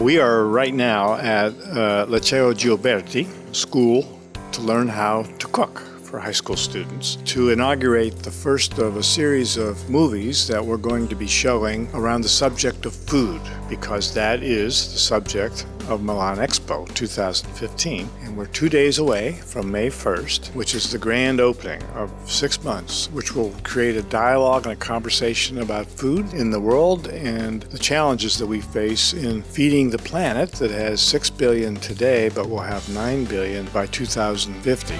We are right now at uh, Liceo Gioberti School to learn how to cook for high school students to inaugurate the first of a series of movies that we're going to be showing around the subject of food because that is the subject of Milan Expo 2015. And we're two days away from May 1st, which is the grand opening of six months, which will create a dialogue and a conversation about food in the world and the challenges that we face in feeding the planet that has 6 billion today, but will have 9 billion by 2050.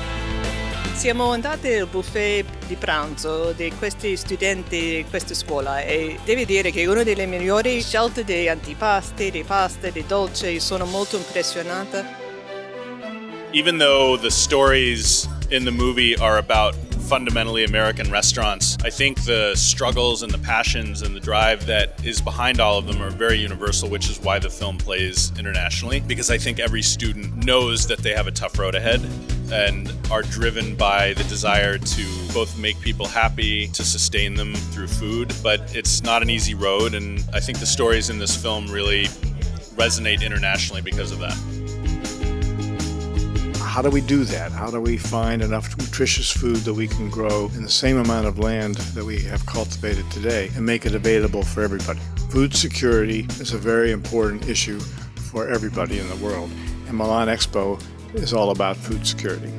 Siamo andati al buffet di pranzo di questi studenti di questa scuola e devo dire che una delle migliori scelte di antipasti, di pasta, di dolce, sono molto impressionata. Even though the stories in the movie are about fundamentally American restaurants. I think the struggles and the passions and the drive that is behind all of them are very universal, which is why the film plays internationally. Because I think every student knows that they have a tough road ahead and are driven by the desire to both make people happy, to sustain them through food. But it's not an easy road, and I think the stories in this film really resonate internationally because of that. How do we do that? How do we find enough nutritious food that we can grow in the same amount of land that we have cultivated today and make it available for everybody? Food security is a very important issue for everybody in the world, and Milan Expo is all about food security.